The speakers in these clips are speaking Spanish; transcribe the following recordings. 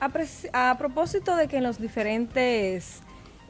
a, propósito de que en los diferentes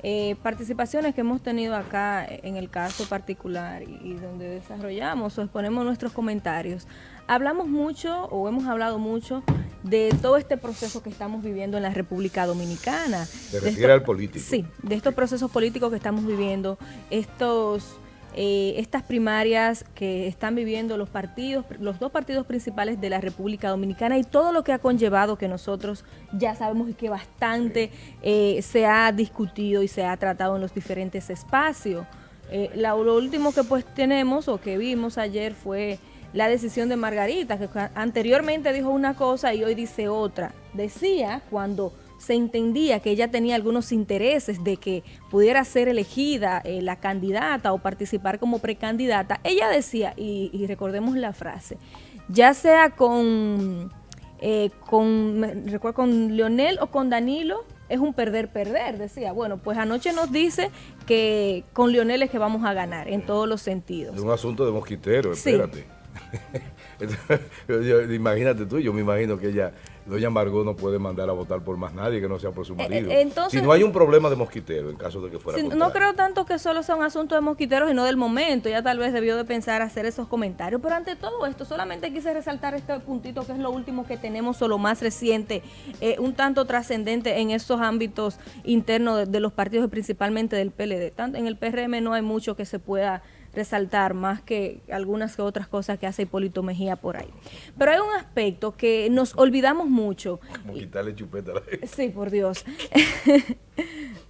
eh, participaciones que hemos tenido acá en el caso particular y, donde desarrollamos o exponemos nuestros comentarios, hablamos mucho o hemos hablado mucho de todo este proceso que estamos viviendo en la República Dominicana. ¿Se refiere al político? Sí, de estos procesos políticos que estamos viviendo, estos eh, estas primarias que están viviendo los partidos, los dos partidos principales de la República Dominicana y todo lo que ha conllevado que nosotros ya sabemos que bastante eh, se ha discutido y se ha tratado en los diferentes espacios. Eh, lo último que pues tenemos o que vimos ayer fue la decisión de Margarita, que anteriormente dijo una cosa y hoy dice otra. Decía cuando se entendía que ella tenía algunos intereses de que pudiera ser elegida eh, la candidata o participar como precandidata, ella decía, y, recordemos la frase, ya sea con, eh, con, recuerdo, con Leonel o con Danilo, es un perder-perder, decía. Bueno, pues anoche nos dice que con Leonel es que vamos a ganar en todos los sentidos. Es un asunto de mosquitero, espérate. Imagínate tú, yo me imagino que ella doña Margot no puede mandar a votar por más nadie que no sea por su eh, marido. Eh, si no hay un problema de mosquitero, en caso de que fuera No creo tanto que solo sea un asunto de mosquiteros y no del momento. Ya tal vez debió de pensar hacer esos comentarios. Pero ante todo esto, solamente quise resaltar este puntito que es lo último que tenemos o lo más reciente, eh, un tanto trascendente en esos ámbitos internos de, los partidos, principalmente del PLD. Tanto en el PRM no hay mucho que se pueda resaltar más que algunas que otras cosas que hace Hipólito Mejía por ahí. Pero hay un aspecto que nos olvidamos mucho. Como quitarle chupeta a la gente. Sí, por Dios.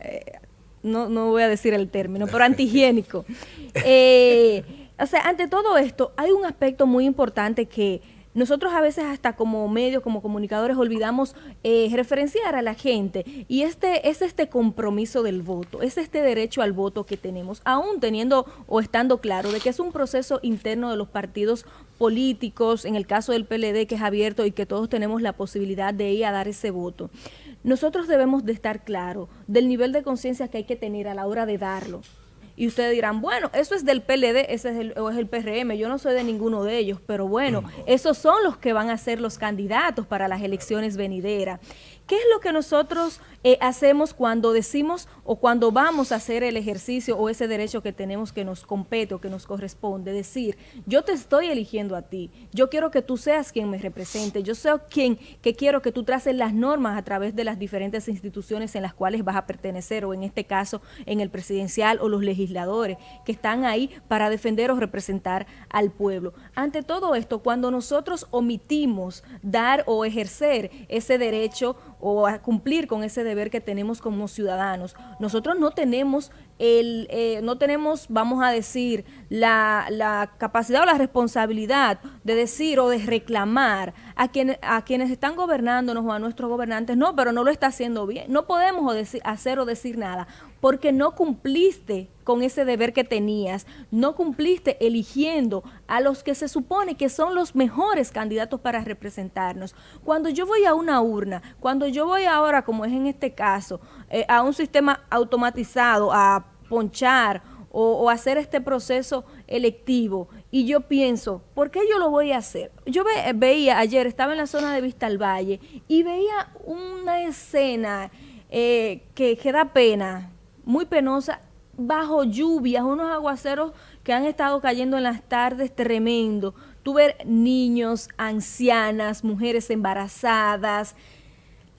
Eh, no, no voy a decir el término, pero antihigiénico. Eh, o sea, ante todo esto, hay un aspecto muy importante que nosotros a veces hasta como medios, como comunicadores, olvidamos eh, referenciar a la gente y este es este compromiso del voto, es este derecho al voto que tenemos, aún teniendo o estando claro de que es un proceso interno de los partidos políticos, en el caso del PLD que es abierto y que todos tenemos la posibilidad de ir a dar ese voto. Nosotros debemos de estar claros del nivel de conciencia que hay que tener a la hora de darlo. Y ustedes dirán, bueno, eso es del PLD, ese es el, o es el PRM, yo no soy de ninguno de ellos, pero bueno, esos son los que van a ser los candidatos para las elecciones venideras. ¿Qué es lo que nosotros eh, hacemos cuando decimos o cuando vamos a hacer el ejercicio o ese derecho que tenemos que nos compete o que nos corresponde? Decir, yo te estoy eligiendo a ti, yo quiero que tú seas quien me represente, yo soy quien que quiero que tú traces las normas a través de las diferentes instituciones en las cuales vas a pertenecer o en este caso en el presidencial o los legisladores que están ahí para defender o representar al pueblo. Ante todo esto, cuando nosotros omitimos dar o ejercer ese derecho o a cumplir con ese deber que tenemos como ciudadanos. Nosotros no tenemos eh, no tenemos, vamos a decir, la, la, capacidad o la responsabilidad de decir o de reclamar a, a quienes están gobernándonos o a nuestros gobernantes, no, pero no lo está haciendo bien. No podemos hacer o decir nada porque no cumpliste con ese deber que tenías, no cumpliste eligiendo a los que se supone que son los mejores candidatos para representarnos. Cuando yo voy a una urna, cuando yo voy ahora, como es en este caso, eh, a un sistema automatizado, a ponchar o, hacer este proceso electivo y yo pienso, ¿por qué yo lo voy a hacer? Yo veía ayer, estaba en la zona de Vista al Valle y veía una escena eh, que, que da pena, muy penosa, bajo lluvias, unos aguaceros que han estado cayendo en las tardes tremendo. Tú ver niños, ancianas, mujeres embarazadas,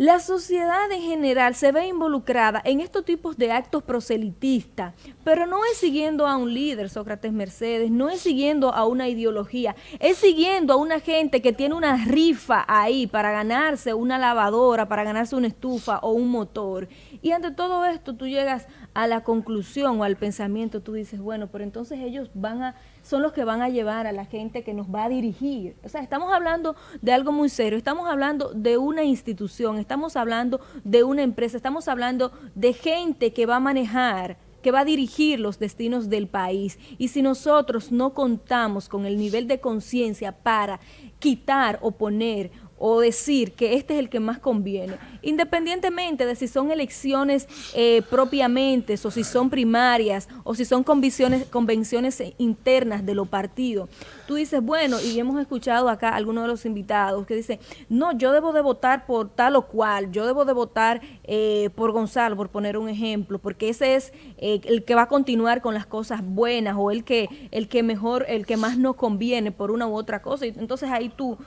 la sociedad en general se ve involucrada en estos tipos de actos proselitistas, pero no es siguiendo a un líder, Sócrates Mercedes, no es siguiendo a una ideología, es siguiendo a una gente que tiene una rifa ahí para ganarse una lavadora, para ganarse una estufa o un motor. Y ante todo esto tú llegas a la conclusión o al pensamiento, tú dices, bueno, pero entonces ellos van a son los que van a llevar a la gente que nos va a dirigir. O sea, estamos hablando de algo muy serio, estamos hablando de una institución, estamos hablando de una empresa, estamos hablando de gente que va a manejar que va a dirigir los destinos del país. Y si nosotros no contamos con el nivel de conciencia para quitar o poner o decir que este es el que más conviene, independientemente de si son elecciones eh, propiamente o si son primarias o si son convenciones, convenciones internas de los partidos. Tú dices, bueno, y hemos escuchado acá algunos de los invitados que dicen, no, yo debo de votar por tal o cual, yo debo de votar eh, por Gonzalo, por poner un ejemplo, porque ese es eh, el que va a continuar con las cosas buenas o el que, el que mejor, el que más nos conviene por una u otra cosa. Entonces ahí tú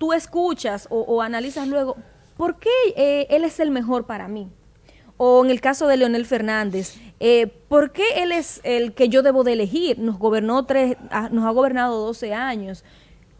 tú escuchas o, analizas luego, ¿por qué eh, él es el mejor para mí? O en el caso de Leonel Fernández, eh, ¿por qué él es el que yo debo de elegir? Nos gobernó tres, ah, nos ha gobernado 12 años.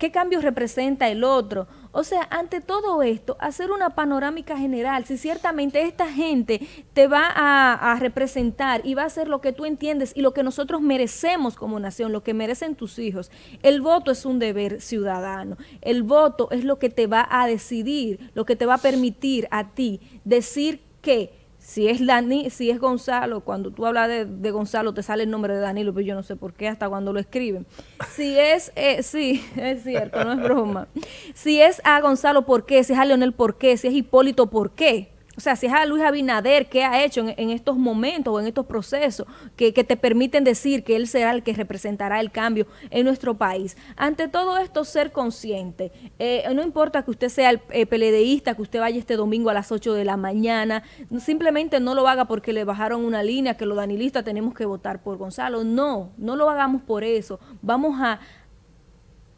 ¿Qué cambios representa el otro? O sea, ante todo esto, hacer una panorámica general, si ciertamente esta gente te va a, representar y va a hacer lo que tú entiendes y lo que nosotros merecemos como nación, lo que merecen tus hijos. El voto es un deber ciudadano. El voto es lo que te va a decidir, lo que te va a permitir a ti decir que si es Dani, si es Gonzalo, cuando tú hablas de, Gonzalo te sale el nombre de Danilo, pero yo no sé por qué hasta cuando lo escriben. Si es, eh, sí, es cierto, no es broma. Si es a Gonzalo, ¿por qué? Si es a Leonel, ¿por qué? Si es Hipólito, ¿por qué? O sea, si es a Luis Abinader, ¿qué ha hecho en, estos momentos o en estos procesos que, te permiten decir que él será el que representará el cambio en nuestro país? Ante todo esto, ser consciente. Eh, no importa que usted sea el eh, peledeísta, que usted vaya este domingo a las 8 de la mañana, simplemente no lo haga porque le bajaron una línea que los danilistas tenemos que votar por Gonzalo. No, no lo hagamos por eso. Vamos a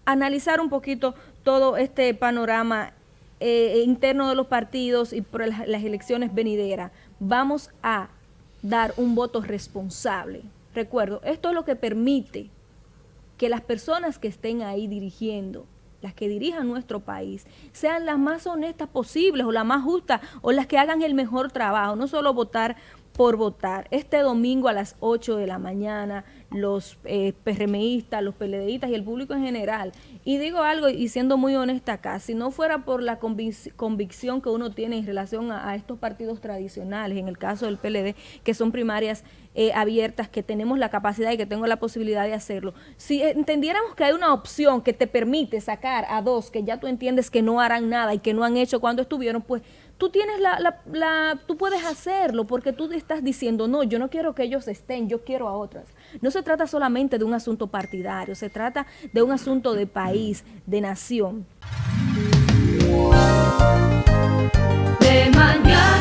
analizar un poquito todo este panorama eh, interno de los partidos y por las, elecciones venideras, vamos a dar un voto responsable. Recuerdo, esto es lo que permite que las personas que estén ahí dirigiendo, las que dirijan nuestro país, sean las más honestas posibles o las más justas o las que hagan el mejor trabajo, no solo votar por votar. Este domingo a las 8 de la mañana, los eh, PRMistas, los PLDistas y el público en general. Y digo algo, y siendo muy honesta acá, si no fuera por la convicción que uno tiene en relación a, estos partidos tradicionales, en el caso del PLD, que son primarias eh, abiertas, que tenemos la capacidad y que tengo la posibilidad de hacerlo, si entendiéramos que hay una opción que te permite sacar a dos que ya tú entiendes que no harán nada y que no han hecho cuando estuvieron, pues tú tienes la, la, la, tú puedes hacerlo porque tú estás diciendo, no, yo no quiero que ellos estén, yo quiero a otras. No se trata solamente de un asunto partidario, se trata de un asunto de país, de nación. De mañana.